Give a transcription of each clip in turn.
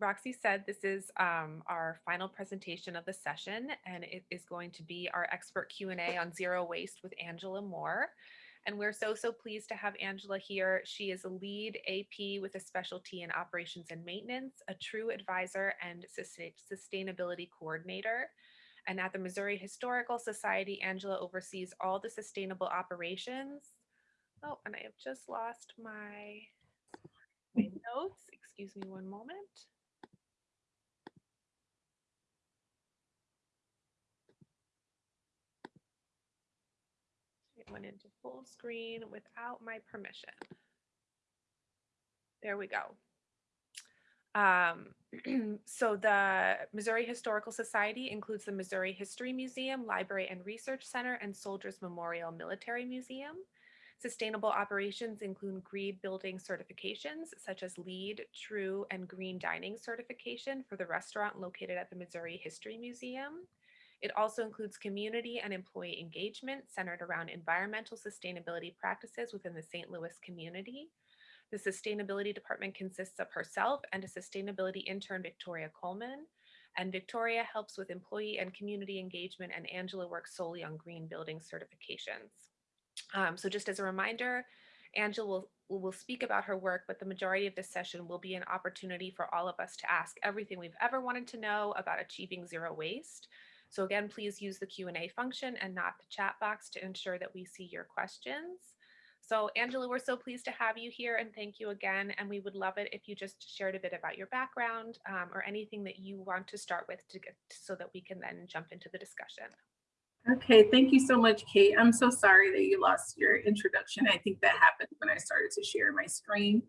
Roxy said, this is um, our final presentation of the session, and it is going to be our expert Q&A on zero waste with Angela Moore. And we're so, so pleased to have Angela here. She is a LEED AP with a specialty in operations and maintenance, a true advisor and sustainability coordinator. And at the Missouri Historical Society, Angela oversees all the sustainable operations. Oh, and I have just lost my, my notes. Excuse me one moment. Went into full screen without my permission. There we go. Um, so the Missouri Historical Society includes the Missouri History Museum, Library and Research Center, and Soldiers Memorial Military Museum. Sustainable operations include green building certifications such as LEED, True, and Green Dining certification for the restaurant located at the Missouri History Museum. It also includes community and employee engagement centered around environmental sustainability practices within the St. Louis community. The sustainability department consists of herself and a sustainability intern, Victoria Coleman. And Victoria helps with employee and community engagement, and Angela works solely on green building certifications. Um, so just as a reminder, Angela will, will speak about her work, but the majority of this session will be an opportunity for all of us to ask everything we've ever wanted to know about achieving zero waste. So again, please use the Q&A function and not the chat box to ensure that we see your questions. So Angela, we're so pleased to have you here and thank you again. And we would love it if you just shared a bit about your background um, or anything that you want to start with to get so that we can then jump into the discussion. Okay, thank you so much, Kate. I'm so sorry that you lost your introduction. I think that happened when I started to share my screen.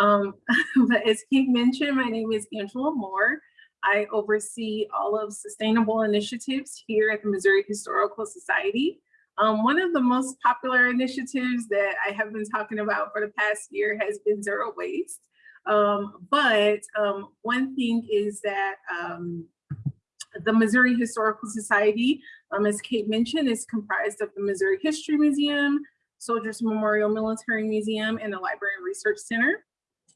Um, but as Kate mentioned, my name is Angela Moore. I oversee all of sustainable initiatives here at the Missouri Historical Society. Um, one of the most popular initiatives that I have been talking about for the past year has been zero waste. Um, but um, one thing is that um, the Missouri Historical Society, um, as Kate mentioned, is comprised of the Missouri History Museum, Soldiers Memorial Military Museum, and the Library and Research Center.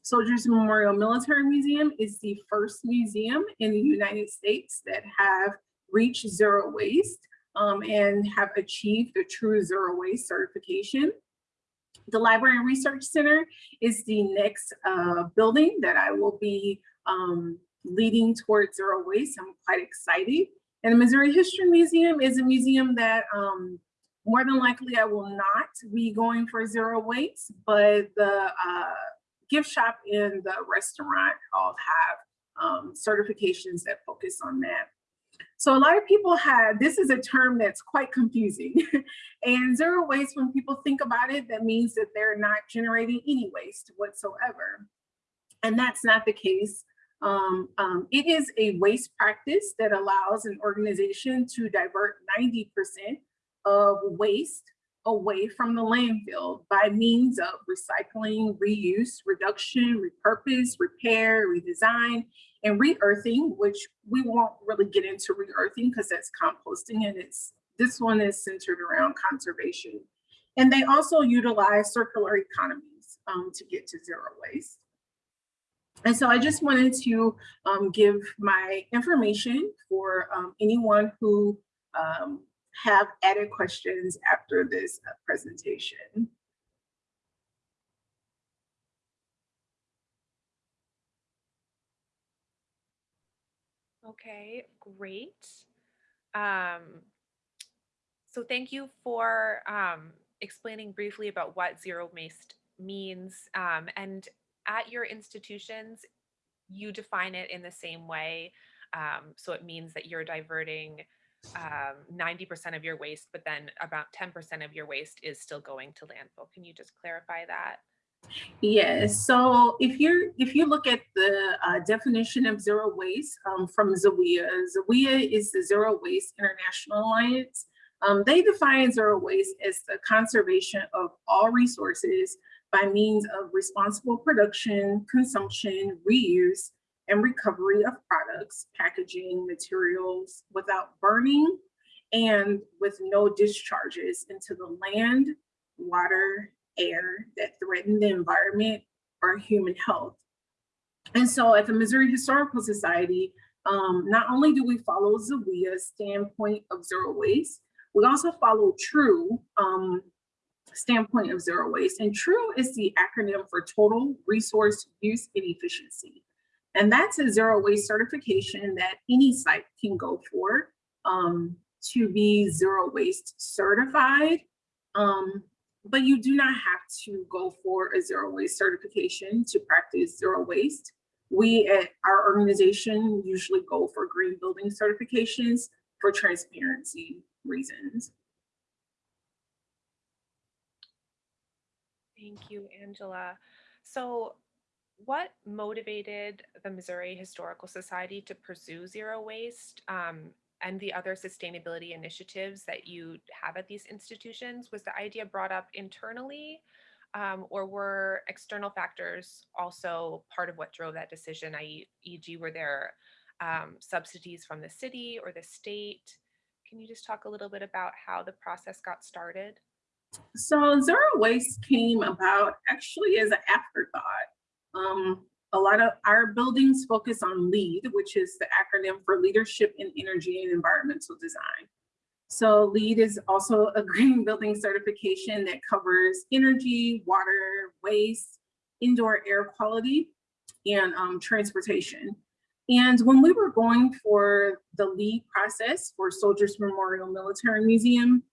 Soldiers Memorial Military Museum is the first museum in the United States that have reached zero waste um, and have achieved the true zero waste certification. The Library and Research Center is the next uh, building that I will be um, leading towards zero waste. I'm quite excited. And the Missouri History Museum is a museum that um, more than likely I will not be going for zero waste, but the uh, gift shop and the restaurant all have um, certifications that focus on that. So a lot of people have, this is a term that's quite confusing. and zero waste, when people think about it, that means that they're not generating any waste whatsoever. And that's not the case. Um, um, it is a waste practice that allows an organization to divert 90% of waste away from the landfill by means of recycling, reuse, reduction, repurpose, repair, redesign, and re-earthing, which we won't really get into re-earthing because that's composting and it's this one is centered around conservation. And they also utilize circular economies um, to get to zero waste. And so I just wanted to um, give my information for um, anyone who um, have added questions after this uh, presentation. Okay, great. Um, so thank you for um, explaining briefly about what zero waste means. Um, and at your institutions, you define it in the same way. Um, so it means that you're diverting 90% um, of your waste, but then about 10% of your waste is still going to landfill. Can you just clarify that? Yes. So if you if you look at the uh, definition of zero waste um, from ZEWIA, ZEWIA is the Zero Waste International Alliance. Um, they define zero waste as the conservation of all resources by means of responsible production, consumption, reuse, and recovery of products, packaging, materials without burning and with no discharges into the land, water, air that threaten the environment or human health. And so at the Missouri Historical Society, um, not only do we follow Zawia's standpoint of zero waste, we also follow TRUE um, standpoint of zero waste. And TRUE is the acronym for Total Resource Use and Efficiency. And that's a zero waste certification that any site can go for um, to be zero waste certified. Um, but you do not have to go for a zero waste certification to practice zero waste. We at our organization usually go for green building certifications for transparency reasons. Thank you, Angela. So what motivated the Missouri Historical Society to pursue zero waste um, and the other sustainability initiatives that you have at these institutions? Was the idea brought up internally um, or were external factors also part of what drove that decision, e.g., were there um, subsidies from the city or the state? Can you just talk a little bit about how the process got started? So zero waste came about actually as an afterthought. Um, a lot of our buildings focus on LEED, which is the acronym for Leadership in Energy and Environmental Design. So LEED is also a green building certification that covers energy, water, waste, indoor air quality, and um, transportation. And when we were going for the LEED process for Soldiers Memorial Military Museum,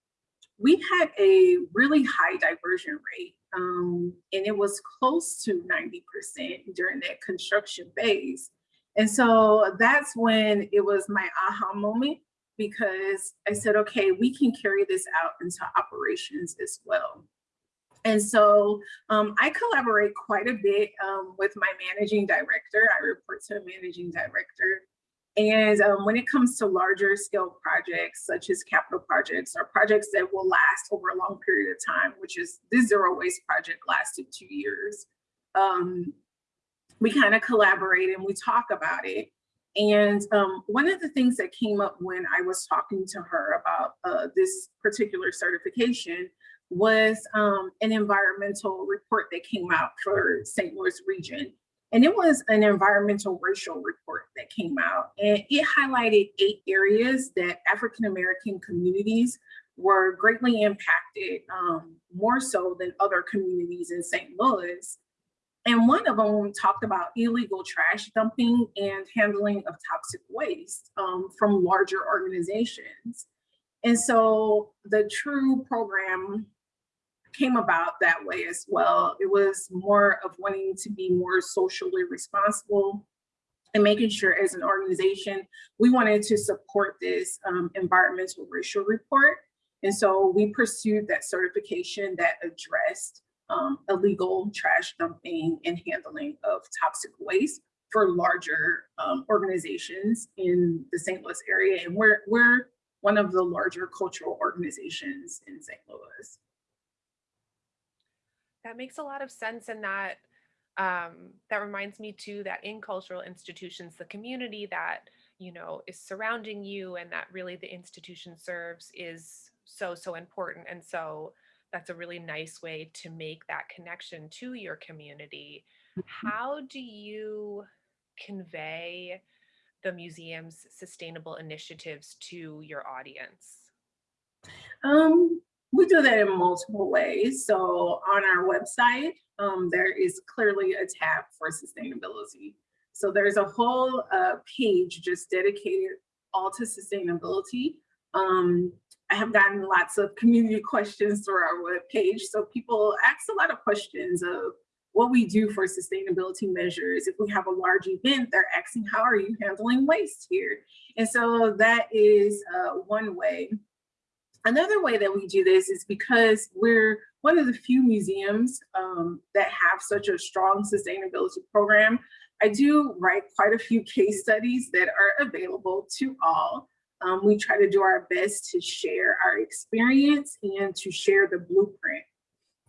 we had a really high diversion rate um, and it was close to 90% during that construction phase. And so that's when it was my aha moment because I said, okay, we can carry this out into operations as well. And so um, I collaborate quite a bit um, with my managing director. I report to a managing director. And um, when it comes to larger scale projects, such as capital projects or projects that will last over a long period of time, which is this zero waste project lasted two years, um, we kind of collaborate and we talk about it. And um, one of the things that came up when I was talking to her about uh, this particular certification was um, an environmental report that came out for St. Louis region. And it was an environmental racial report that came out and it highlighted eight areas that African-American communities were greatly impacted um, more so than other communities in St. Louis. And one of them talked about illegal trash dumping and handling of toxic waste um, from larger organizations. And so the TRUE program came about that way as well. It was more of wanting to be more socially responsible and making sure as an organization, we wanted to support this um, environmental racial report. And so we pursued that certification that addressed um, illegal trash dumping and handling of toxic waste for larger um, organizations in the St. Louis area. And we're, we're one of the larger cultural organizations in St. Louis. That makes a lot of sense and that um, that reminds me too that in cultural institutions, the community that you know is surrounding you and that really the institution serves is so so important. And so that's a really nice way to make that connection to your community. Mm-hmm. How do you convey the museum's sustainable initiatives to your audience? Um, we do that in multiple ways. So on our website, um, there is clearly a tab for sustainability. So there's a whole uh, page just dedicated all to sustainability. Um, I have gotten lots of community questions through our web page. So people ask a lot of questions of what we do for sustainability measures. If we have a large event, they're asking, how are you handling waste here? And so that is uh, one way. Another way that we do this is because we're one of the few museums um, that have such a strong sustainability program. I do write quite a few case studies that are available to all. Um, we try to do our best to share our experience and to share the blueprint.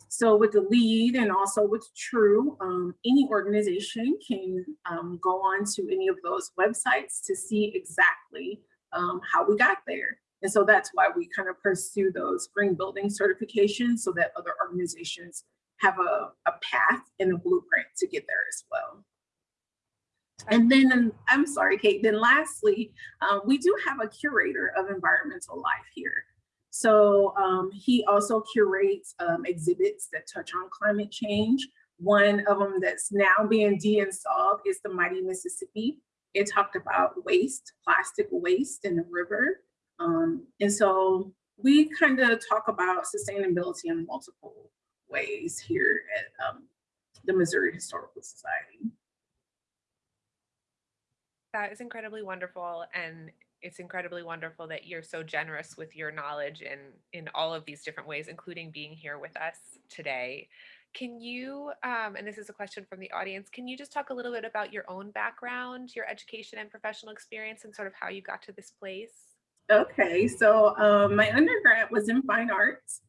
So with the LEED and also with TRUE, um, any organization can um, go on to any of those websites to see exactly um, how we got there. And so that's why we kind of pursue those green building certifications so that other organizations have a, a path and a blueprint to get there as well. And then, I'm sorry, Kate, then lastly, um, we do have a curator of environmental life here. So um, he also curates um, exhibits that touch on climate change. One of them that's now being de-installed is the Mighty Mississippi. It talked about waste, plastic waste in the river. Um, and so we kind of talk about sustainability in multiple ways here at um, the Missouri Historical Society. That is incredibly wonderful. And it's incredibly wonderful that you're so generous with your knowledge in, in all of these different ways, including being here with us today. Can you, um, and this is a question from the audience, can you just talk a little bit about your own background, your education and professional experience, and sort of how you got to this place? Okay, so um, my undergrad was in fine arts,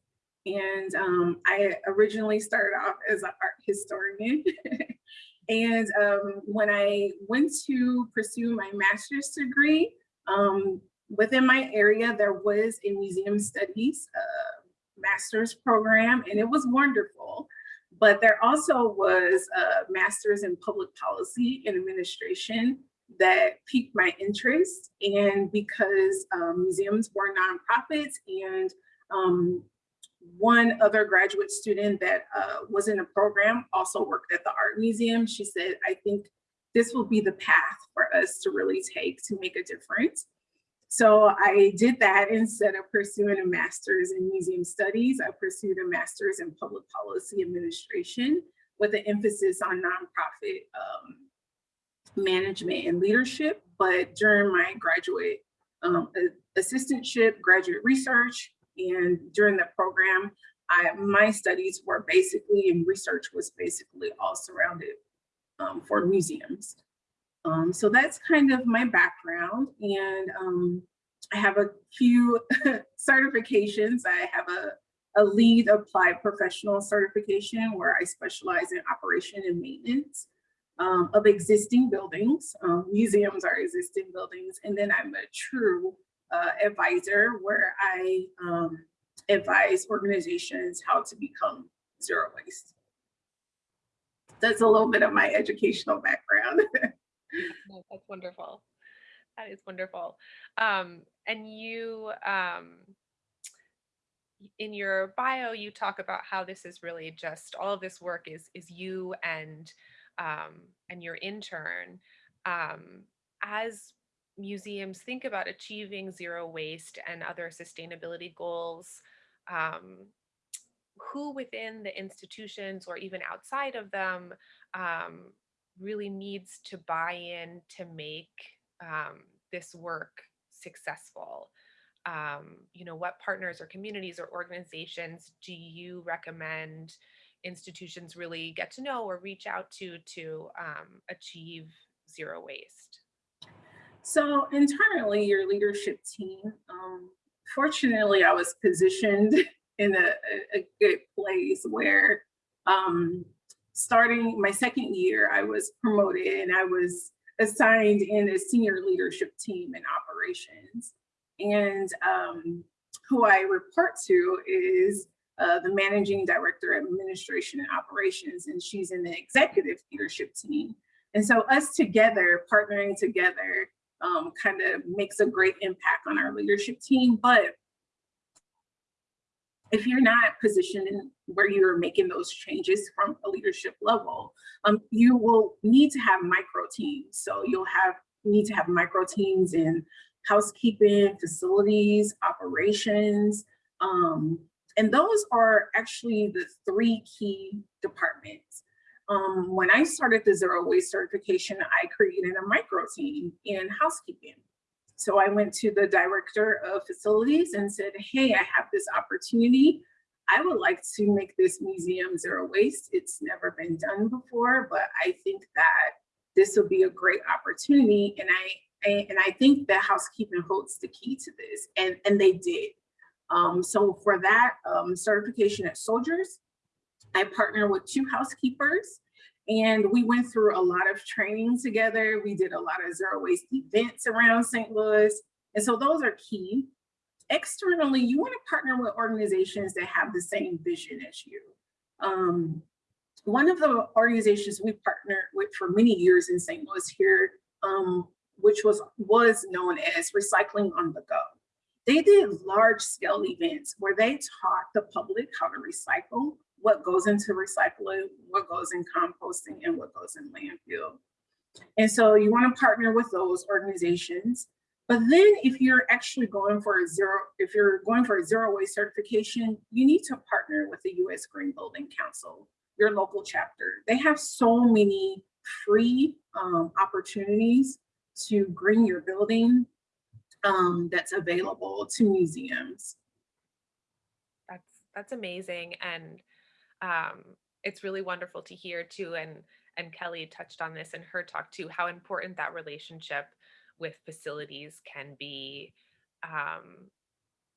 and um, I originally started off as an art historian. and um, when I went to pursue my master's degree, um, within my area, there was a museum studies uh, master's program, and it was wonderful. But there also was a master's in public policy and administration that piqued my interest. And because um, museums were nonprofits and um, one other graduate student that uh, was in a program also worked at the art museum. She said, I think this will be the path for us to really take to make a difference. So I did that instead of pursuing a master's in museum studies. I pursued a master's in public policy administration with an emphasis on nonprofit um, management and leadership. But during my graduate um, assistantship, graduate research, and during the program, I, my studies were basically, and research was basically all surrounded um, for museums. Um, so that's kind of my background. And um, I have a few certifications. I have a, a LEED applied professional certification where I specialize in operation and maintenance um, of existing buildings. Um, museums are existing buildings. And then I'm a true uh, advisor where I um, advise organizations how to become zero waste that's a little bit of my educational background. that's wonderful. That is wonderful. Um, and you, um, in your bio, you talk about how this is really just all of this work is is you and um, and your intern. Um, as museums think about achieving zero waste and other sustainability goals, um, who within the institutions or even outside of them um, really needs to buy in to make um, this work successful? Um, you know, what partners or communities or organizations do you recommend institutions really get to know or reach out to to um, achieve zero waste? So internally, your leadership team, um, fortunately, I was positioned in a, a good place where um, starting my second year, I was promoted and I was assigned in a senior leadership team in operations. And um, who I report to is uh, the managing director of administration and operations, and she's in the executive leadership team. And so us together, partnering together, um, kind of makes a great impact on our leadership team. But if you're not positioned where you're making those changes from a leadership level, um, you will need to have micro teams. So you'll have need to have micro teams in housekeeping, facilities, operations. Um, and those are actually the three key departments. Um, when I started the zero waste certification, I created a micro team in housekeeping. So I went to the director of facilities and said, hey, I have this opportunity. I would like to make this museum zero waste. It's never been done before, but I think that this will be a great opportunity. And I, I and I think that housekeeping holds the key to this, and, and they did. Um, so for that um, certification at Soldiers, I partner with two housekeepers and we went through a lot of training together. We did a lot of zero waste events around St. Louis. And so those are key. Externally, you want to partner with organizations that have the same vision as you. Um, one of the organizations we partnered with for many years in St. Louis here, um, which was, was known as Recycling on the Go. They did large scale events where they taught the public how to recycle, what goes into recycling, what goes in composting, and what goes in landfill. And so you want to partner with those organizations. But then if you're actually going for a zero, if you're going for a zero waste certification, you need to partner with the US Green Building Council, your local chapter. They have so many free um, opportunities to green your building um, that's available to museums. That's that's amazing, and um, it's really wonderful to hear too. And and Kelly touched on this in her talk too, how important that relationship with facilities can be. Um,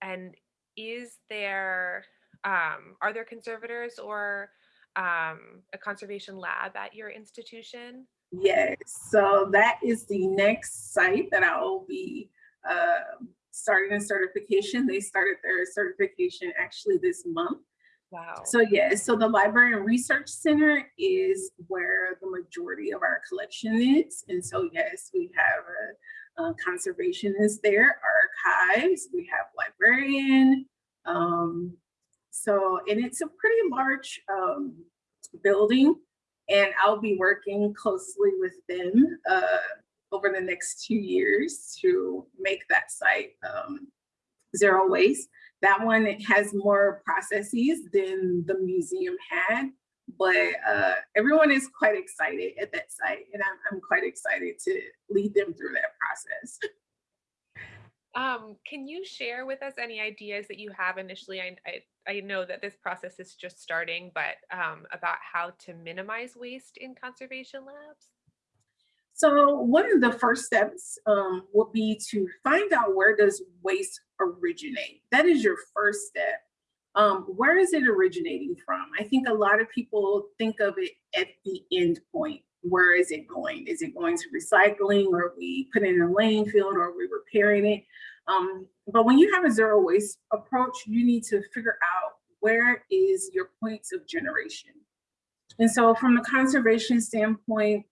and is there um, are there conservators or um, a conservation lab at your institution? Yes, so that is the next site that I will be uh, starting a certification. They started their certification actually this month. Wow. So yes, so the Library and Research Center is where the majority of our collection is. And so yes, we have a, a conservationist there, archives, we have librarian. Um, so, and it's a pretty large um, building and I'll be working closely with them uh, over the next two years to make that site um, zero waste. That one has more processes than the museum had, but uh, everyone is quite excited at that site, and I'm, I'm quite excited to lead them through that process. Um, can you share with us any ideas that you have initially? I, I, I know that this process is just starting, but um, about how to minimize waste in conservation labs? So one of the first steps um, would be to find out where does waste originate. That is your first step. Um, where is it originating from? I think a lot of people think of it at the end point. Where is it going? Is it going to recycling or we put it in a landfill or are we repairing it? Um, but when you have a zero waste approach, you need to figure out where is your points of generation. And so from the conservation standpoint,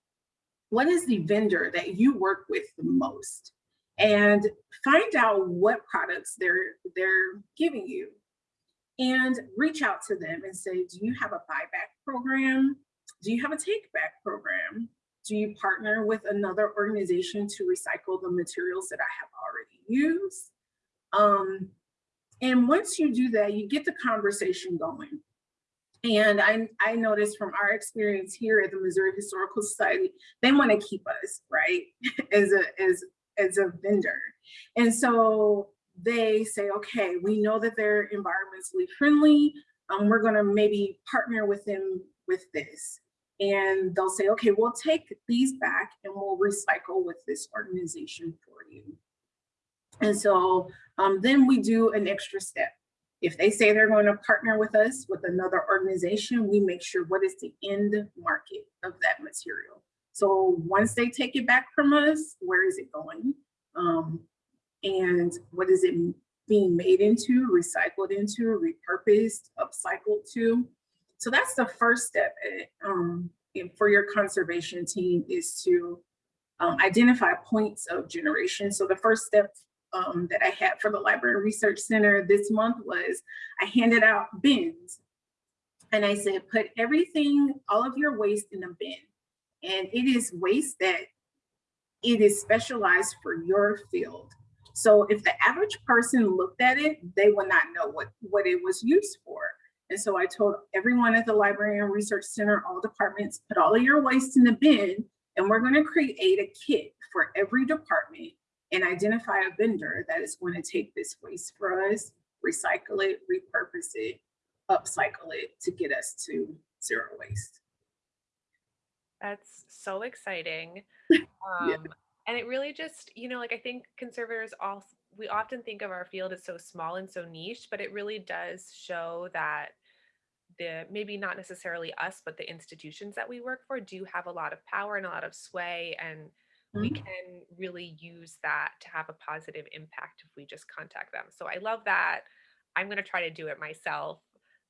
what is the vendor that you work with the most? And find out what products they're, they're giving you and reach out to them and say, do you have a buyback program? Do you have a take back program? Do you partner with another organization to recycle the materials that I have already used? Um, and once you do that, you get the conversation going. And I, I noticed from our experience here at the Missouri Historical Society, they want to keep us, right, as a, as, as a vendor. And so they say, okay, we know that they're environmentally friendly. Um, we're going to maybe partner with them with this and they'll say, okay, we'll take these back and we'll recycle with this organization for you. And so um, then we do an extra step. If they say they're going to partner with us with another organization, we make sure what is the end market of that material. So once they take it back from us, where is it going? Um, and what is it being made into, recycled into, repurposed, upcycled to? So that's the first step eh, um, for your conservation team is to um, identify points of generation. So the first step um, that I had for the Library and Research Center this month was I handed out bins and I said, put everything, all of your waste in a bin. And it is waste that it is specialized for your field. So if the average person looked at it, they would not know what, what it was used for. And so I told everyone at the Library and Research Center, all departments, put all of your waste in the bin, and we're gonna create a kit for every department and identify a vendor that is going to take this waste for us, recycle it, repurpose it, upcycle it to get us to zero waste. That's so exciting. Yeah. Um, and it really just, you know, like I think conservators all we often think of our field as so small and so niche, but it really does show that the maybe not necessarily us, but the institutions that we work for do have a lot of power and a lot of sway and we Mhm. can really use that to have a positive impact if we just contact them. So I love that. I'm going to try to do it myself.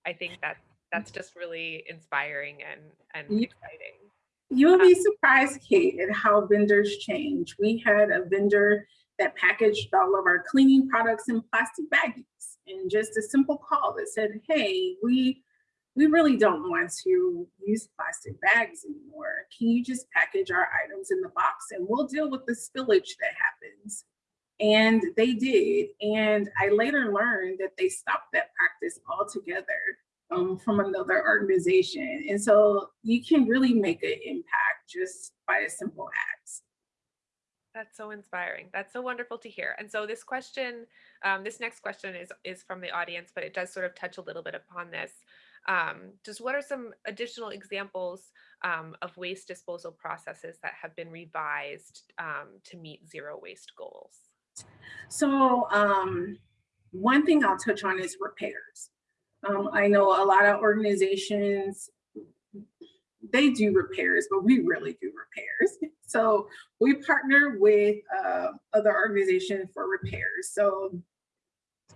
I think that that's just really inspiring and and exciting. You'll be surprised, Kate, at how vendors change. We had a vendor that packaged all of our cleaning products in plastic baggies and just a simple call that said, hey, we we really don't want to use plastic bags anymore. Can you just package our items in the box and we'll deal with the spillage that happens? And they did. And I later learned that they stopped that practice altogether um, from another organization. And so you can really make an impact just by a simple act. That's so inspiring. That's so wonderful to hear. And so this question, um, this next question is is from the audience, but it does sort of touch a little bit upon this. Um, just what are some additional examples um, of waste disposal processes that have been revised um, to meet zero waste goals? So um, one thing I'll touch on is repairs. Um, I know a lot of organizations, they do repairs, but we really do repairs. So we partner with uh, other organizations for repairs. So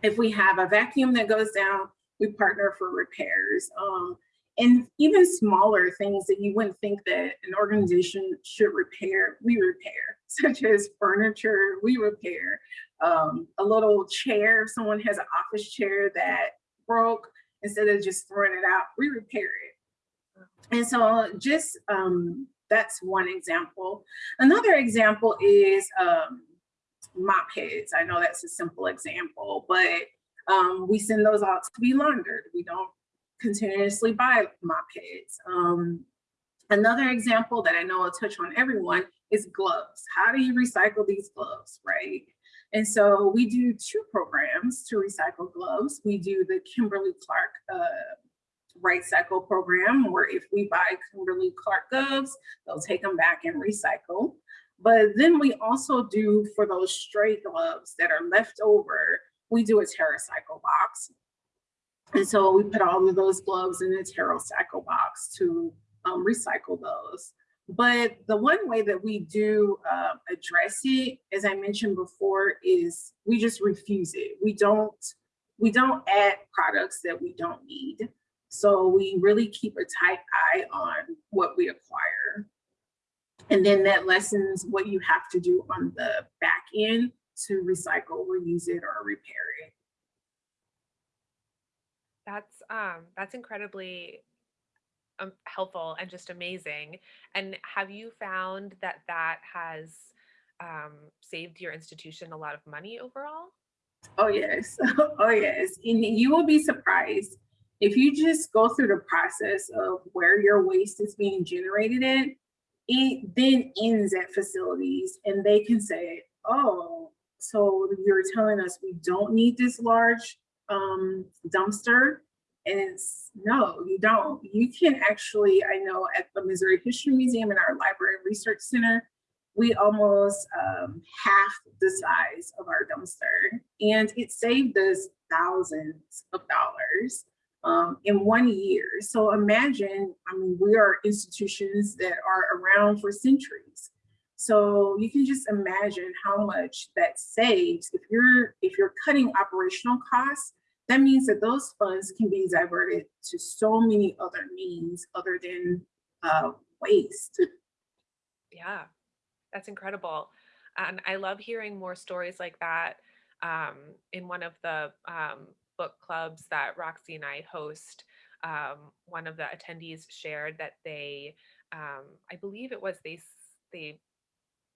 if we have a vacuum that goes down, we partner for repairs. Um, and even smaller things that you wouldn't think that an organization should repair, we repair, such as furniture, we repair. Um, a little chair, if someone has an office chair that broke, instead of just throwing it out, we repair it. And so just um, that's one example. Another example is um, mop heads. I know that's a simple example, but um, we send those out to be laundered. We don't continuously buy mop heads. Um, another example that I know will touch on everyone is gloves. How do you recycle these gloves, right? And so we do two programs to recycle gloves. We do the Kimberly Clark uh, RightCycle program, where if we buy Kimberly Clark gloves, they'll take them back and recycle. But then we also do for those stray gloves that are left over, we do a TerraCycle box. And so we put all of those gloves in a TerraCycle box to um, recycle those. But the one way that we do uh, address it, as I mentioned before, is we just refuse it. We don't, we don't add products that we don't need. So we really keep a tight eye on what we acquire. And then that lessens what you have to do on the back end to recycle, reuse it, or repair it. That's um, that's incredibly um, helpful and just amazing. And have you found that that has um, saved your institution a lot of money overall? Oh, yes. Oh, yes. And you will be surprised if you just go through the process of where your waste is being generated at, it then ends at facilities and they can say, oh, so you're telling us we don't need this large um, dumpster? And no, you don't. You can actually, I know at the Missouri History Museum and our Library and Research Center, we almost um, half the size of our dumpster. And it saved us thousands of dollars um, in one year. So imagine, I mean, we are institutions that are around for centuries. So you can just imagine how much that saves if you're if you're cutting operational costs. That means that those funds can be diverted to so many other means other than uh, waste. Yeah, that's incredible. And I love hearing more stories like that. Um, in one of the um, book clubs that Roxy and I host, um, one of the attendees shared that they, um, I believe it was they, they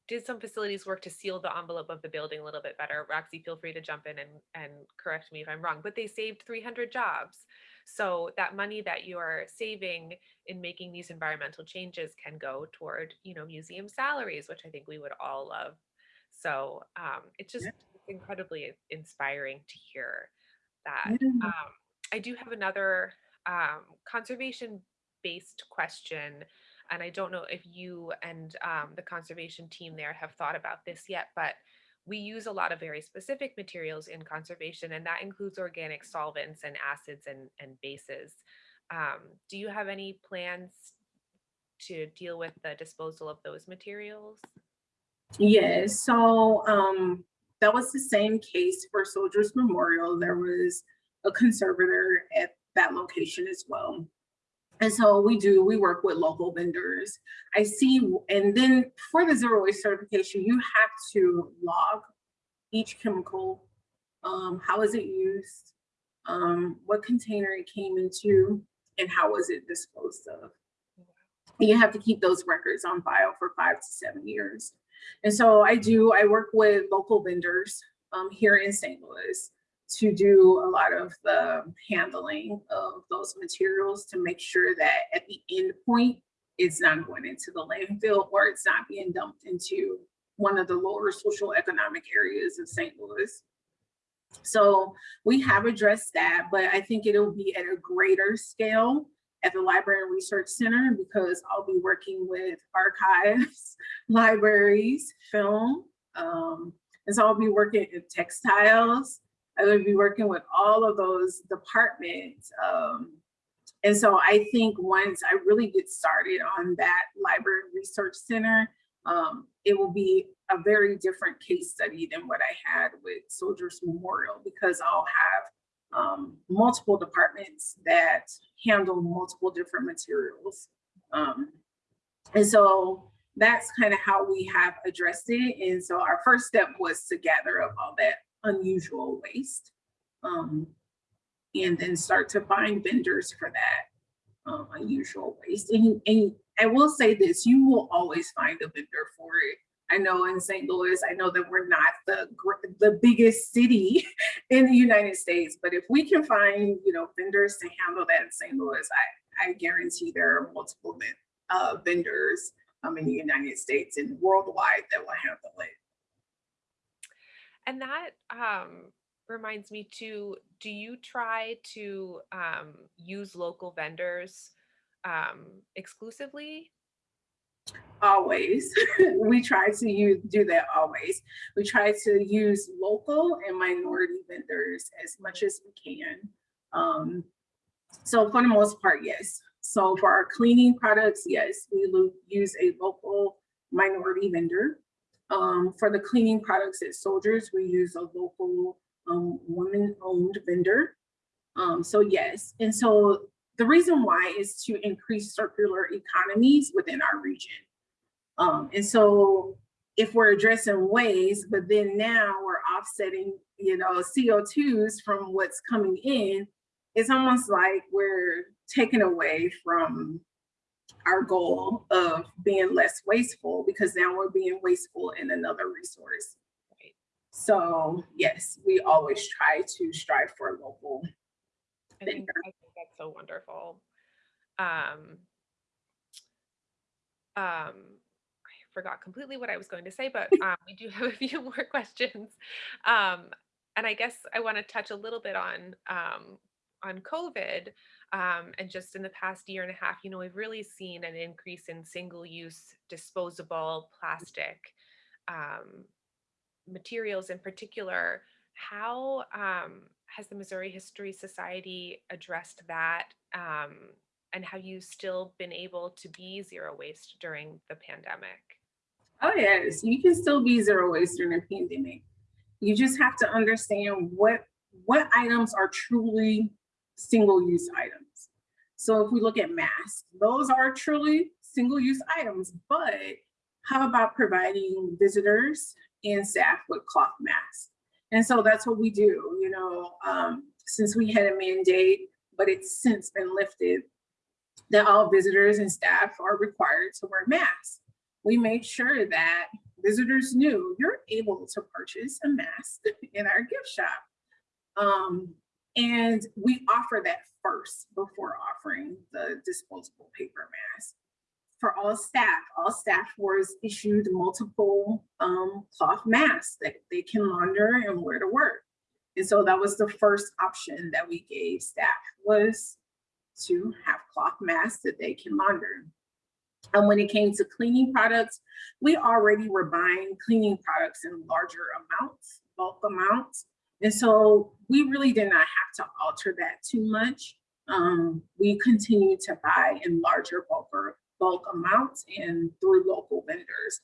did some facilities work to seal the envelope of the building a little bit better. Roxy, feel free to jump in and, and correct me if I'm wrong, but they saved 300 jobs. So that money that you're saving in making these environmental changes can go toward, you know, museum salaries, which I think we would all love. So um, it's just incredibly inspiring to hear that. Um, I do have another um, conservation based question and I don't know if you and um, the conservation team there have thought about this yet, but we use a lot of very specific materials in conservation, and that includes organic solvents and acids and, and bases. Um, do you have any plans to deal with the disposal of those materials? Yes, so um, that was the same case for Soldiers Memorial. There was a conservator at that location as well. And so we do, we work with local vendors. I see, and then for the zero waste certification, you have to log each chemical, um, how is it used, um, what container it came into, and how was it disposed of. And you have to keep those records on file for five to seven years. And so I do, I work with local vendors um, here in St. Louis to do a lot of the handling of those materials to make sure that at the end point, it's not going into the landfill or it's not being dumped into one of the lower social economic areas of St. Louis. So we have addressed that, but I think it'll be at a greater scale at the Library and Research Center because I'll be working with archives, libraries, film, um, and so I'll be working in textiles. I will be working with all of those departments. Um, and so I think once I really get started on that Library Research Center, um, it will be a very different case study than what I had with Soldiers Memorial because I'll have um, multiple departments that handle multiple different materials. Um, and so that's kind of how we have addressed it. And so our first step was to gather up all that unusual waste um, and then start to find vendors for that um, unusual waste. And, and I will say this, you will always find a vendor for it. I know in St. Louis, I know that we're not the the biggest city in the United States, but if we can find you know vendors to handle that in St. Louis, I, I guarantee there are multiple uh, vendors um, in the United States and worldwide that will handle it. And that um, reminds me too, do you try to um, use local vendors um, exclusively? Always. we try to use, do that always. We try to use local and minority vendors as much as we can. Um, so for the most part, yes. So for our cleaning products, yes, we use a local minority vendor. Um, for the cleaning products at Soldiers, we use a local um, woman-owned vendor. Um, so yes, and so the reason why is to increase circular economies within our region. Um, and so if we're addressing waste, but then now we're offsetting, you know, CO2s from what's coming in, it's almost like we're taken away from our goal of being less wasteful because now we're being wasteful in another resource. Right. So yes, we always try to strive for local. I think, I think that's so wonderful. Um, um, I forgot completely what I was going to say, but um, we do have a few more questions. Um, and I guess I want to touch a little bit on um, on COVID um, and just in the past year and a half, you know, we've really seen an increase in single-use disposable plastic um, materials in particular. How um, has the Missouri History Society addressed that? Um, and have you still been able to be zero waste during the pandemic? Oh yes, you can still be zero waste during a pandemic. You just have to understand what what items are truly single-use items. So if we look at masks, those are truly single-use items, but how about providing visitors and staff with cloth masks? And so that's what we do, you know, um, since we had a mandate, but it's since been lifted, that all visitors and staff are required to wear masks. We made sure that visitors knew you're able to purchase a mask in our gift shop. Um, and we offer that first before offering the disposable paper mask. For all staff, all staff was issued multiple um, cloth masks that they can launder and wear to work. And so that was the first option that we gave staff was to have cloth masks that they can launder. And when it came to cleaning products, we already were buying cleaning products in larger amounts, bulk amounts. And so we really did not have to alter that too much. Um, we continue to buy in larger bulk, bulk amounts and through local vendors.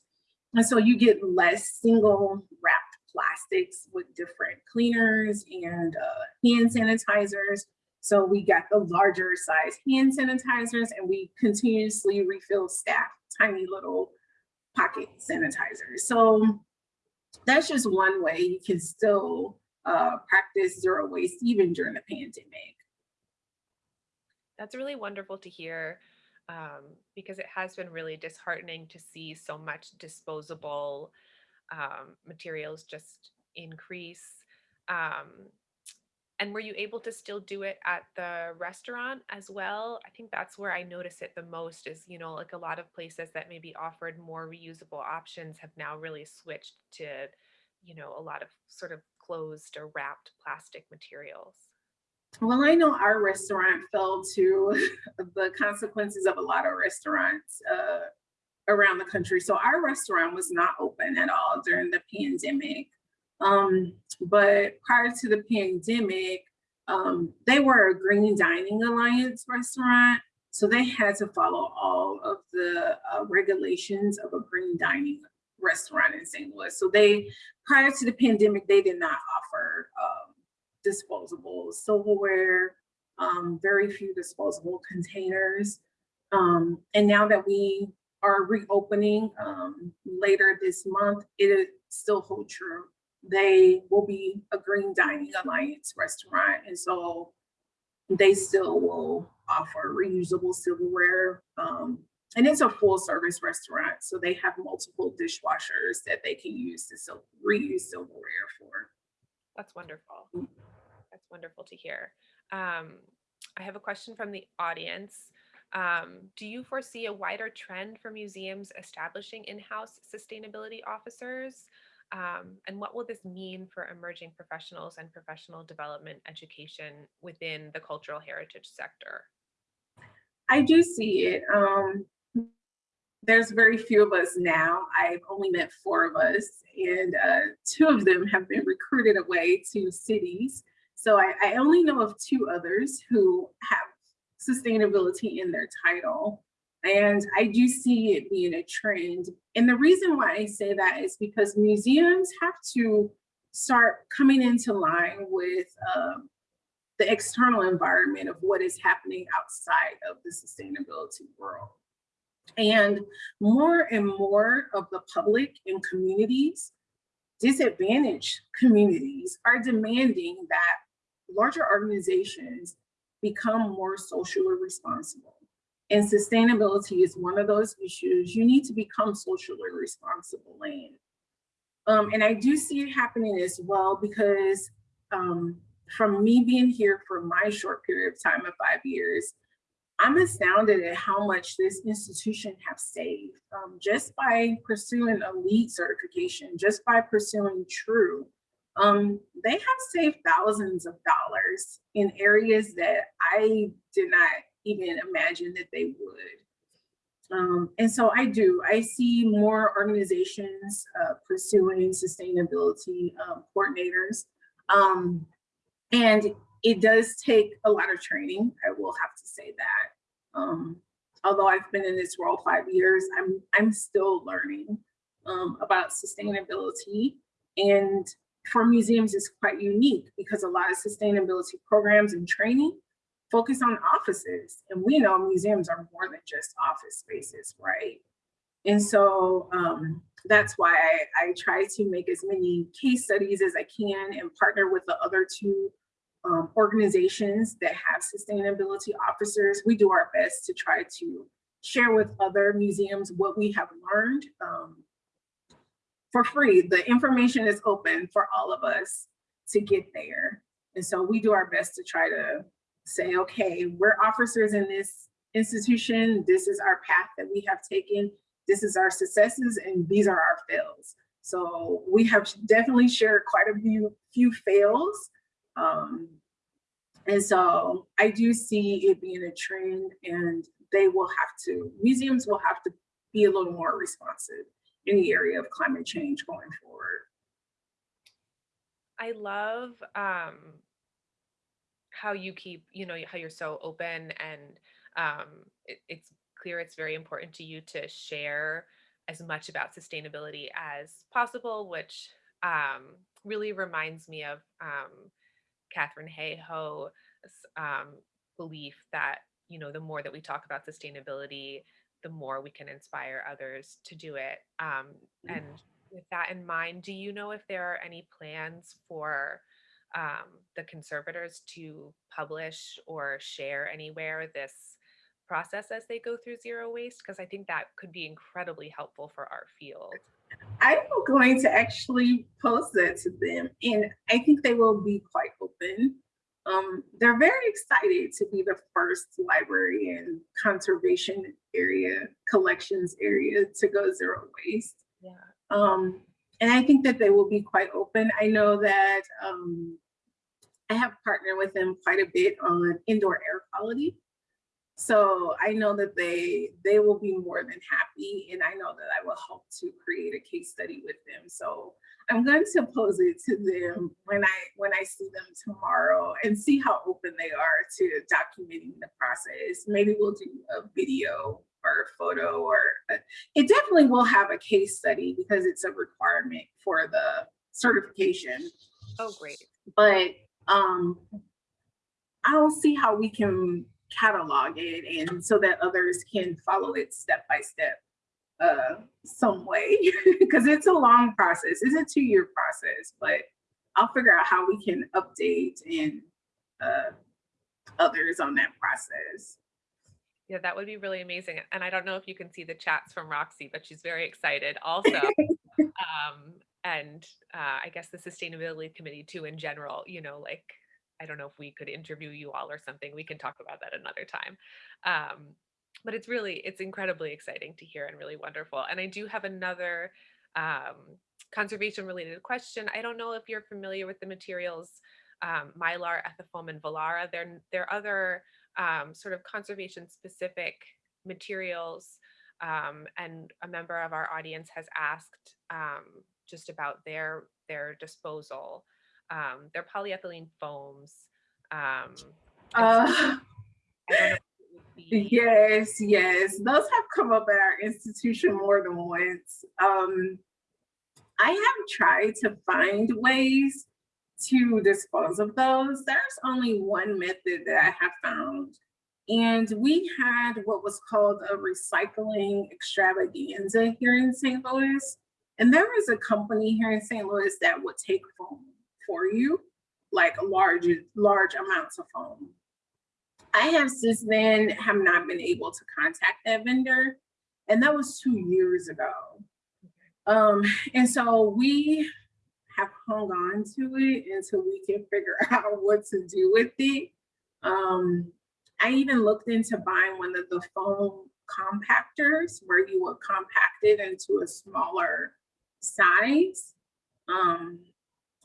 And so you get less single wrapped plastics with different cleaners and uh, hand sanitizers. So we got the larger size hand sanitizers and we continuously refill staff tiny little pocket sanitizers. So that's just one way you can still uh, practice zero waste even during the pandemic. That's really wonderful to hear um, because it has been really disheartening to see so much disposable um, materials just increase. Um, and were you able to still do it at the restaurant as well? I think that's where I notice it the most is, you know, like a lot of places that maybe offered more reusable options have now really switched to, you know, a lot of sort of closed or wrapped plastic materials. Well, I know our restaurant fell to the consequences of a lot of restaurants uh, around the country. So our restaurant was not open at all during the pandemic. Um, but prior to the pandemic, um, they were a Green Dining Alliance restaurant. So they had to follow all of the uh, regulations of a green dining restaurant in St. Louis. So they, prior to the pandemic, they did not offer um, disposable silverware, um, very few disposable containers. Um, and now that we are reopening um, later this month, it still hold true. They will be a Green Dining Alliance restaurant. And so they still will offer reusable silverware. Um, and it's a full service restaurant. So they have multiple dishwashers that they can use to sil- reuse silverware for. That's wonderful. That's wonderful to hear. Um, I have a question from the audience. Um, do you foresee a wider trend for museums establishing in-house sustainability officers? Um, and what will this mean for emerging professionals and professional development education within the cultural heritage sector? I do see it. Um, there's very few of us now. I've only met four of us, and uh, two of them have been recruited away to cities. So I, I only know of two others who have sustainability in their title. And I do see it being a trend. And the reason why I say that is because museums have to start coming into line with um, the external environment of what is happening outside of the sustainability world. And more and more of the public and communities, disadvantaged communities, are demanding that larger organizations become more socially responsible. And sustainability is one of those issues you need to become socially responsible in. Um, and I do see it happening as well because um, from me being here for my short period of time of five years, I'm astounded at how much this institution have saved um, just by pursuing a LEED certification, just by pursuing TRUE. Um, they have saved thousands of dollars in areas that I did not even imagine that they would. Um, and so I do, I see more organizations uh, pursuing sustainability um, coordinators. Um, and it does take a lot of training, I will have to say that. Um, although I've been in this role five years, I'm, I'm still learning um, about sustainability. And for museums, it's quite unique because a lot of sustainability programs and training focus on offices. And we know museums are more than just office spaces, right? And so um, that's why I, I, try to make as many case studies as I can and partner with the other two um, organizations that have sustainability officers. We do our best to try to share with other museums what we have learned um, for free. The information is open for all of us to get there. And so we do our best to try to say, okay, we're officers in this institution. This is our path that we have taken. This is our successes and these are our fails. So we have definitely shared quite a few, few fails. Um, and so I do see it being a trend and they will have to, museums will have to be a little more responsive in the area of climate change going forward. I love um, how you keep, you know, how you're so open and um, it, it's clear it's very important to you to share as much about sustainability as possible, which um, really reminds me of um, Katharine Hayhoe, um, belief that you know the more that we talk about sustainability, the more we can inspire others to do it. Um, and with that in mind, do you know if there are any plans for um, the conservators to publish or share anywhere this process as they go through zero waste? Because I think that could be incredibly helpful for our field. I'm going to actually post that to them, and I think they will be quite open. Um, they're very excited to be the first library and conservation area, collections area to go zero waste. Yeah. Um, and I think that they will be quite open. I know that um, I have partnered with them quite a bit on indoor air quality. So I know that they they will be more than happy, and I know that I will help to create a case study with them. So I'm going to pose it to them when I when I see them tomorrow and see how open they are to documenting the process. Maybe we'll do a video or a photo, or a, it definitely will have a case study because it's a requirement for the certification. Oh, great. But um, I'll see how we can catalog it and so that others can follow it step by step uh some way because it's a long process it's a two-year process but i'll figure out how we can update and uh others on that process Yeah, that would be really amazing. And I don't know if you can see the chats from Roxy, but she's very excited also. um, and uh, I guess the sustainability committee too in general, you know, like I don't know if we could interview you all or something. We can talk about that another time. Um, but it's really, it's incredibly exciting to hear and really wonderful. And I do have another um, conservation related question. I don't know if you're familiar with the materials um, Mylar, Ethafoam, and Volara. They're, they're other um, sort of conservation specific materials. Um, and a member of our audience has asked um, just about their, their disposal um, they're polyethylene foams. Um, uh I don't know if it would be, yes yes those have come up at our institution more than once. Um i have tried to find ways to dispose of those. There's only one method that i have found and we had what was called a recycling extravaganza here in st louis and there was a company here in st louis that would take foam for you, like large, large amounts of foam. I have since then have not been able to contact that vendor, and that was two years ago. Um, and so we have hung on to it until we can figure out what to do with it. Um, I even looked into buying one of the foam compactors where you would compact it into a smaller size. Um,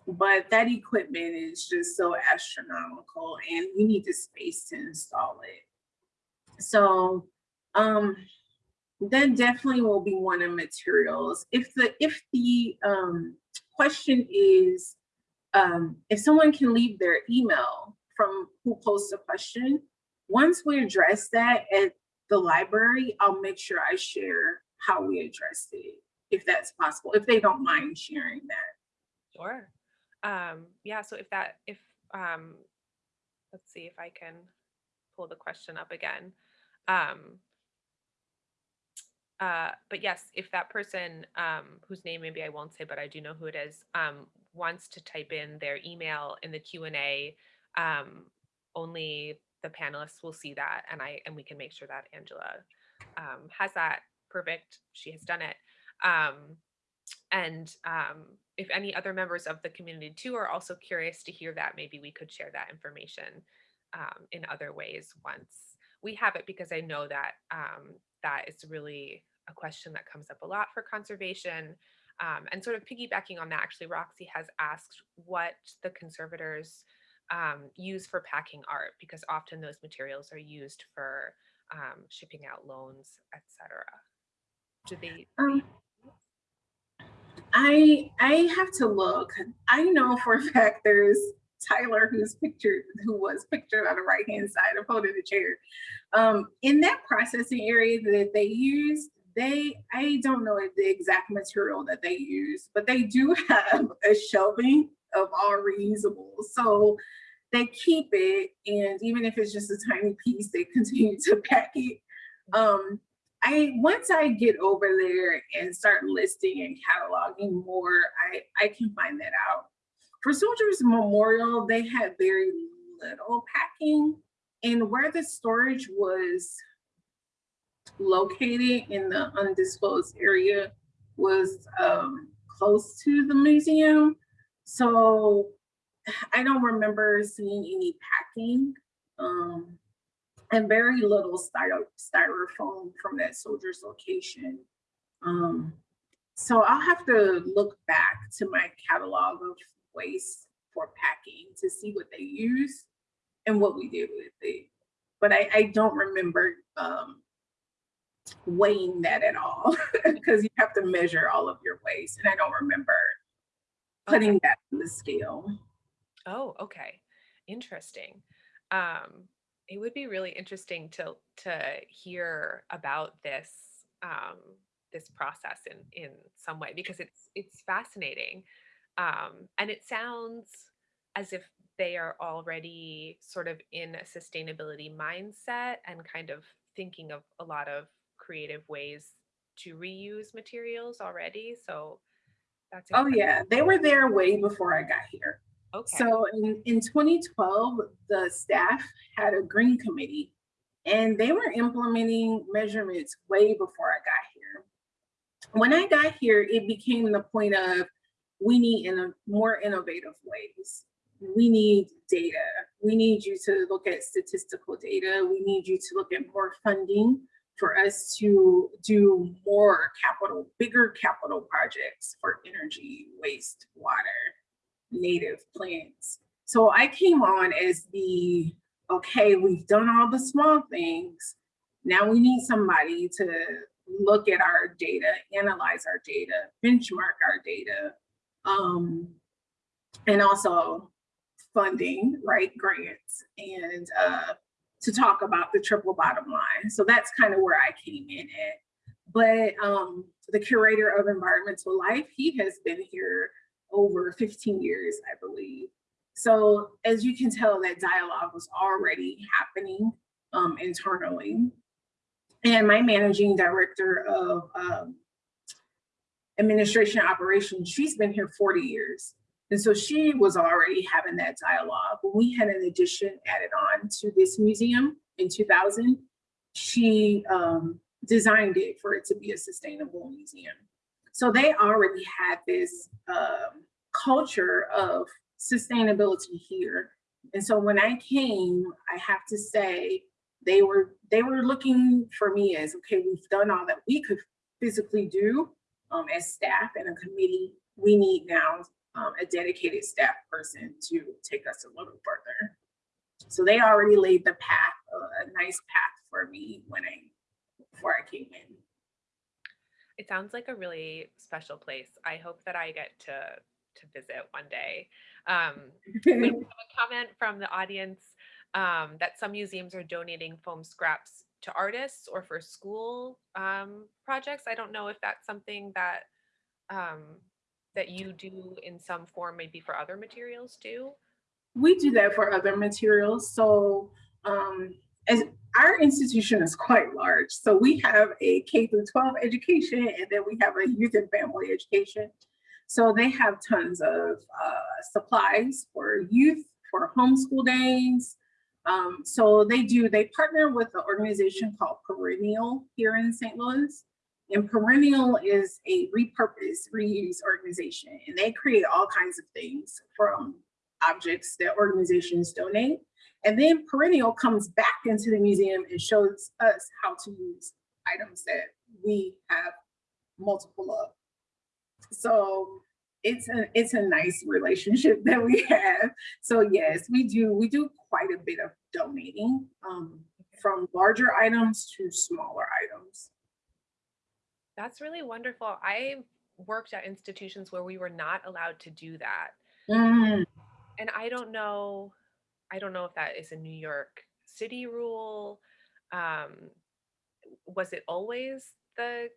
but that equipment is just so astronomical and we need the space to install it. So um, that definitely will be one of materials. If the if the um, question is um, if someone can leave their email from who posts a question, once we address that at the library, I'll make sure I share how we addressed it, if that's possible, if they don't mind sharing that. sure. Um, yeah, so if that, if, um, let's see if I can pull the question up again. Um, uh, but yes, if that person, um, whose name maybe I won't say, but I do know who it is, um, wants to type in their email in the Q and A, um, only the panelists will see that, and I and we can make sure that Angela um, has that. Perfect, she has done it. Um, and um, if any other members of the community too are also curious to hear that, maybe we could share that information um, in other ways once we have it, because I know that um, that is really a question that comes up a lot for conservation. Um, and sort of piggybacking on that, actually, Roxy has asked what the conservators um, use for packing art, because often those materials are used for um, shipping out loans, etc. Do they? I I have to look. I know for a fact there's Tyler who's pictured who was pictured on the right hand side of holding the chair. Um, in that processing area that they use, they I don't know the exact material that they use, but they do have a shelving of all reusables. So they keep it, and even if it's just a tiny piece, they continue to pack it. Um, I once I get over there and start listing and cataloging more, I I can find that out. For Soldiers Memorial, they had very little packing, and where the storage was located in the undisclosed area was um, close to the museum. So I don't remember seeing any packing um, and very little styro styrofoam from that soldier's location. Um, so I'll have to look back to my catalog of waste for packing to see what they use and what we did with it. But I, I don't remember um, weighing that at all because you have to measure all of your waste. And I don't remember Okay. putting that on the scale. Oh, okay. Interesting. Um, it would be really interesting to to hear about this um, this process in in some way because it's it's fascinating, um, and it sounds as if they are already sort of in a sustainability mindset and kind of thinking of a lot of creative ways to reuse materials already. So that's Oh yeah, they were there way before I got here. Okay. So in, in 2012, the staff had a green committee and they were implementing measurements way before I got here. When I got here, it became the point of we need in a more innovative ways. We need data. We need you to look at statistical data. We need you to look at more funding for us to do more capital, bigger capital projects for energy, waste, water, native plants. So I came on as the, okay, we've done all the small things. Now we need somebody to look at our data, analyze our data, benchmark our data, um, and also funding, right, grants, and uh, to talk about the triple bottom line. So that's kind of where I came in at. But um, the curator of environmental life, he has been here over 15 years, I believe. So as you can tell, that dialogue was already happening um, internally. And my managing director of um, administration operations, she's been here 40 years. And so she was already having that dialogue. When we had an addition added on to this museum in 2000, she um, designed it for it to be a sustainable museum. So they already had this um, culture of sustainability here. And so when I came, I have to say they were they were looking for me as okay, we've done all that we could physically do um, as staff and a committee. We need now um, a dedicated staff person to take us a little further. So they already laid the path, uh, a nice path for me when I before I came in. It sounds like a really special place. I hope that I get to to visit one day. Um, we have a comment from the audience um, that some museums are donating foam scraps to artists or for school um, projects. I don't know if that's something that um, that you do in some form, maybe for other materials too. We do that for other materials. So um, as our institution is quite large. So we have a K through 12 education and then we have a youth and family education. So they have tons of uh, supplies for youth, for homeschool days. Um, so they do, they partner with an organization called Perennial here in St. Louis. And Perennial is a repurpose, reuse organization, and they create all kinds of things from objects that organizations donate. And then Perennial comes back into the museum and shows us how to use items that we have multiple of. So it's a it's a nice relationship that we have. So yes, we do we do quite a bit of donating um, from larger items to smaller items. That's really wonderful. I worked at institutions where we were not allowed to do that. Mm, And I don't know, I don't know if that is a New York City rule. Um, was it always the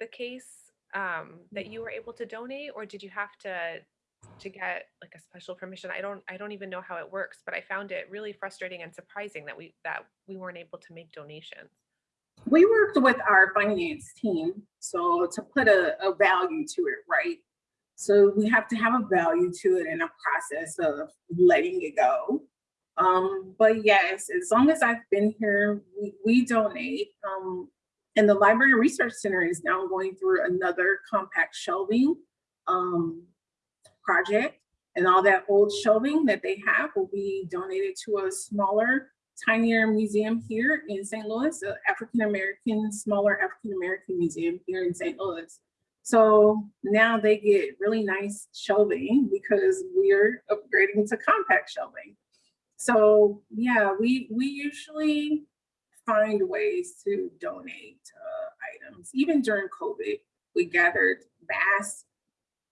the case um, that you were able to donate, or did you have to to get like a special permission. I don't I don't even know how it works, but I found it really frustrating and surprising that we that we weren't able to make donations. We worked with our finance team, so to put a, a value to it, right? So we have to have a value to it and a process of letting it go. Um, but yes, as long as I've been here, we, we donate. Um, and the Library Research Center is now going through another compact shelving um, project. And all that old shelving that they have will be donated to a smaller, tinier museum here in St. Louis, an African-American, smaller African-American museum here in St. Louis. So now they get really nice shelving because we're upgrading to compact shelving. So yeah, we we usually find ways to donate uh, items. Even during COVID, we gathered masks,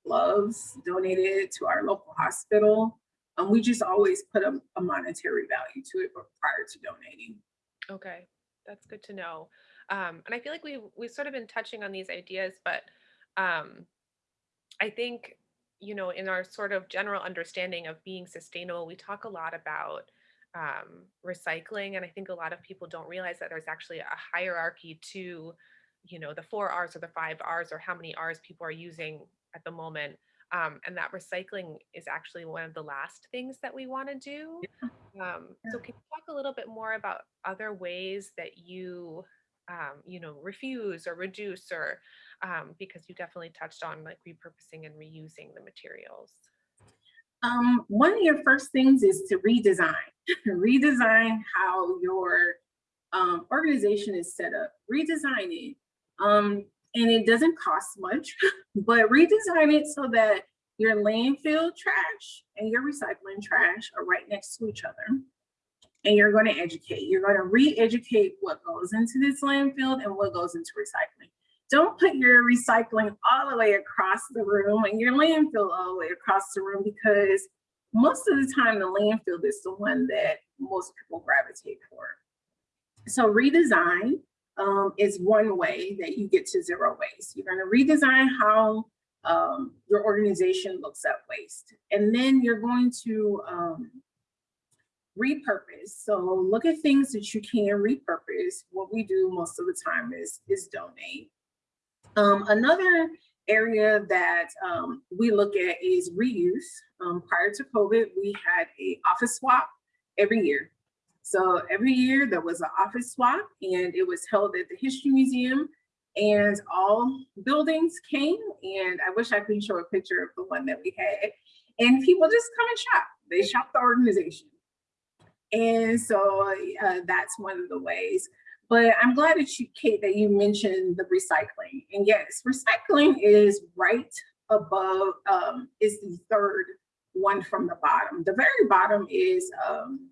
gloves, donated to our local hospital. And we just always put a, a monetary value to it prior to donating. Okay, that's good to know. Um, and I feel like we've we've sort of been touching on these ideas, but um, I think you know in our sort of general understanding of being sustainable, we talk a lot about um, recycling, and I think a lot of people don't realize that there's actually a hierarchy to you know the four R's or the five R's or how many R's people are using at the moment. Um, and that recycling is actually one of the last things that we want to do. Um, so can you talk a little bit more about other ways that you, um, you know, refuse or reduce or um, because you definitely touched on like repurposing and reusing the materials. Um, one of your first things is to redesign. redesign how your um, organization is set up. Redesign it. Um, and it doesn't cost much, but redesign it so that your landfill trash and your recycling trash are right next to each other. And you're going to educate. You're going to re-educate what goes into this landfill and what goes into recycling. Don't put your recycling all the way across the room and your landfill all the way across the room because most of the time the landfill is the one that most people gravitate for. So redesign, um, is one way that you get to zero waste. You're going to redesign how um, your organization looks at waste. And then you're going to um, repurpose. So look at things that you can repurpose. What we do most of the time is, is donate. Um, another area that um, we look at is reuse. Um, prior to COVID, we had a office swap every year. So every year there was an office swap and it was held at the History Museum and all buildings came and I wish I could show a picture of the one that we had and people just come and shop. They shop the organization. And so uh, that's one of the ways. But I'm glad that you, Kate, that you mentioned the recycling. And yes, recycling is right above, um, is the third one from the bottom. The very bottom is um,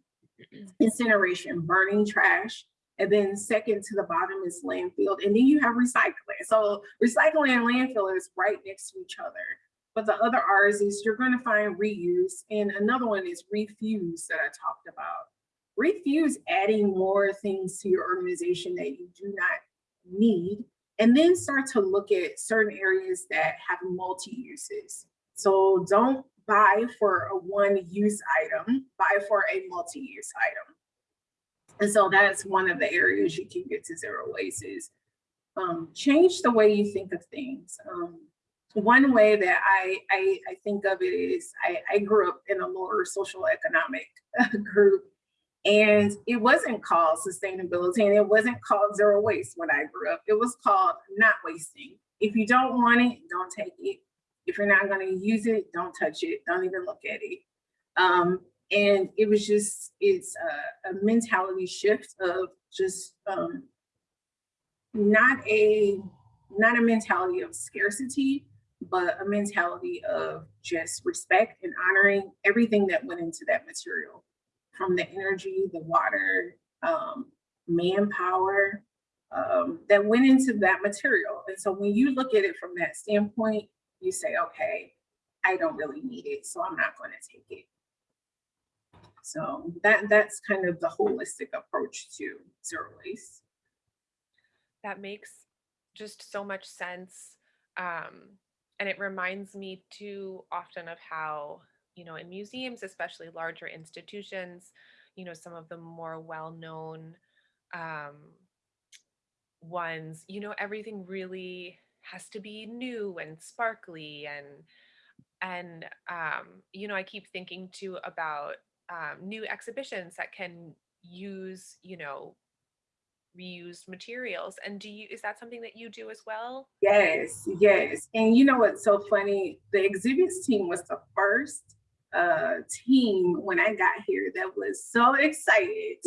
incineration, burning trash. And then second to the bottom is landfill. And then you have recycling. So recycling and landfill is right next to each other. But the other R's is you're going to find reuse. And another one is refuse that I talked about. Refuse adding more things to your organization that you do not need. And then start to look at certain areas that have multi-uses. So don't buy for a one use item, buy for a multi-use item. And so that's one of the areas you can get to zero waste is um, change the way you think of things. Um, one way that I, I, I, think of it is I, I grew up in a lower social economic group and it wasn't called sustainability and it wasn't called zero waste when I grew up. It was called not wasting. If you don't want it, don't take it. If you're not going to use it, don't touch it. Don't even look at it. Um, and it was just, it's a, a mentality shift of just um, not a, not a mentality of scarcity, but a mentality of just respect and honoring everything that went into that material from the energy, the water, um, manpower um, that went into that material. And so when you look at it from that standpoint, you say, okay, I don't really need it, so I'm not going to take it. So that that's kind of the holistic approach to zero waste. That makes just so much sense. Um, and it reminds me too often of how, you know, in museums, especially larger institutions, you know, some of the more well-known um, ones, you know, everything really has to be new and sparkly and and um, you know, I keep thinking too about um, new exhibitions that can use, you know, reused materials. And do you is that something that you do as well? Yes, yes. And you know what's so funny? The exhibits team was the first uh team when I got here that was so excited.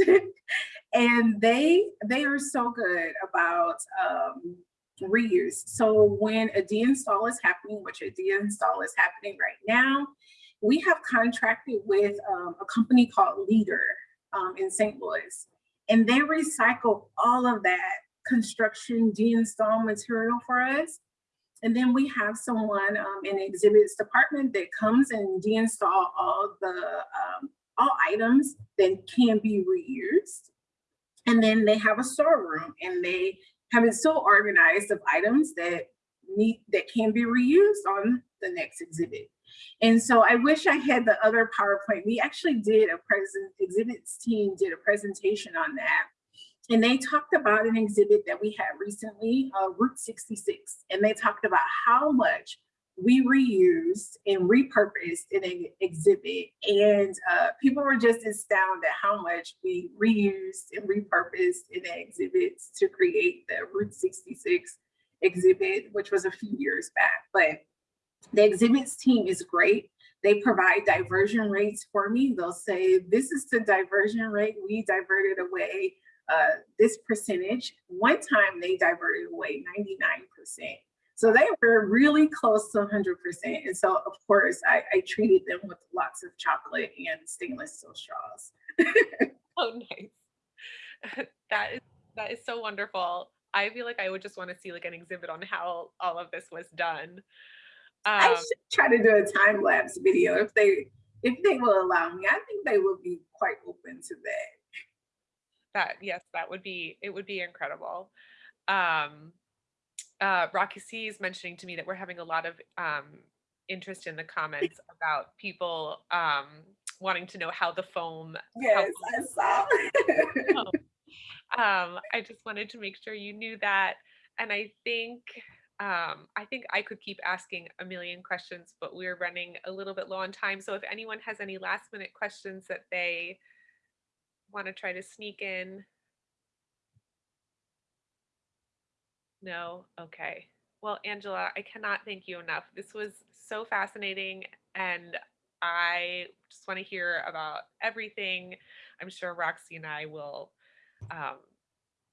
and they they are so good about um reuse. So when a deinstall is happening, which a deinstall is happening right now, we have contracted with um, a company called Leader um, in St. Louis and they recycle all of that construction deinstall material for us. And then we have someone um, in the exhibits department that comes and deinstall all the um, all items that can be reused. And then they have a storeroom and they have it so organized of items that need that can be reused on the next exhibit. And so I wish I had the other PowerPoint. We actually did a present exhibits team did a presentation on that. And they talked about an exhibit that we had recently, uh, Route 66. And they talked about how much we reused and repurposed in an exhibit. And uh, people were just astounded at how much we reused and repurposed in the exhibits to create the Route 66 exhibit, which was a few years back. But the exhibits team is great. They provide diversion rates for me. They'll say, this is the diversion rate. We diverted away uh, this percentage. One time they diverted away 99%. So they were really close to 100%. And so of course I, I treated them with lots of chocolate and stainless steel straws. Oh, nice. that is that is so wonderful. I feel like I would just want to see like an exhibit on how all of this was done. I Um, should try to do a time lapse video if they if they will allow me. I think they will be quite open to that. that yes, that would be it would be incredible. Um, uh, Roxy is mentioning to me that we're having a lot of um, interest in the comments about people um, wanting to know how the foam. Yes, I saw. um, I just wanted to make sure you knew that, and I think um, I think I could keep asking a million questions, but we're running a little bit low on time. So if anyone has any last minute questions that they want to try to sneak in, No? Okay. Well, Angela, I cannot thank you enough. This was so fascinating and I just want to hear about everything. I'm sure Roxy and I will um,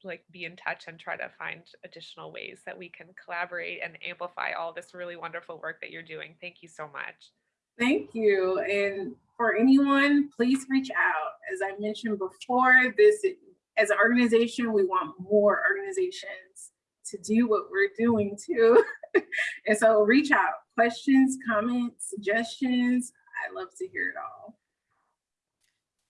like be in touch and try to find additional ways that we can collaborate and amplify all this really wonderful work that you're doing. Thank you so much. Thank you. And for anyone, please reach out. As I mentioned before, this as an organization, we want more organizations to do what we're doing too. and so reach out, questions, comments, suggestions. I love to hear it all.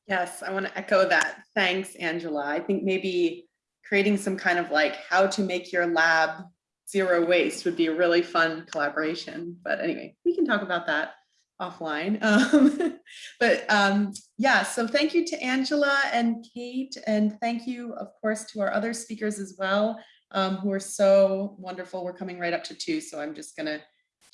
Yes, I want to echo that. Thanks, Angela. I think maybe creating some kind of like how to make your lab zero waste would be a really fun collaboration. But anyway, we can talk about that offline. Um, but um, yeah, so thank you to Angela and Kate, and thank you, of course, to our other speakers as well, um, who are so wonderful. We're coming right up to two, so I'm just gonna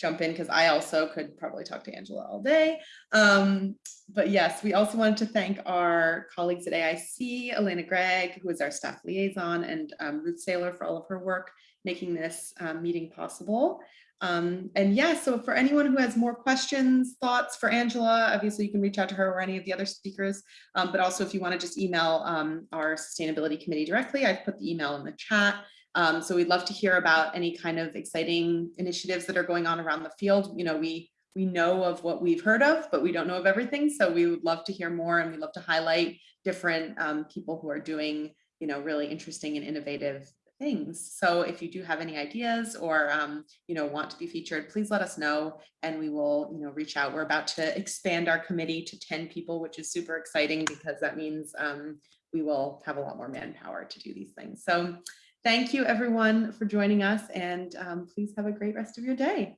jump in because I also could probably talk to Angela all day. Um, but yes, we also wanted to thank our colleagues at AIC, Elena Gregg, who is our staff liaison, and um, Ruth Seyler for all of her work making this um, meeting possible. Um, and yeah, so for anyone who has more questions, thoughts for Angela, obviously you can reach out to her or any of the other speakers. Um, but also if you want to just email um, our sustainability committee directly, I've put the email in the chat. Um, so we'd love to hear about any kind of exciting initiatives that are going on around the field. You know, we we know of what we've heard of, but we don't know of everything. So we would love to hear more and we'd love to highlight different um, people who are doing, you know, really interesting and innovative things. So if you do have any ideas or, um, you know, want to be featured, please let us know and we will, you know, reach out. We're about to expand our committee to 10 people, which is super exciting because that means um, we will have a lot more manpower to do these things. So thank you everyone for joining us and um, please have a great rest of your day.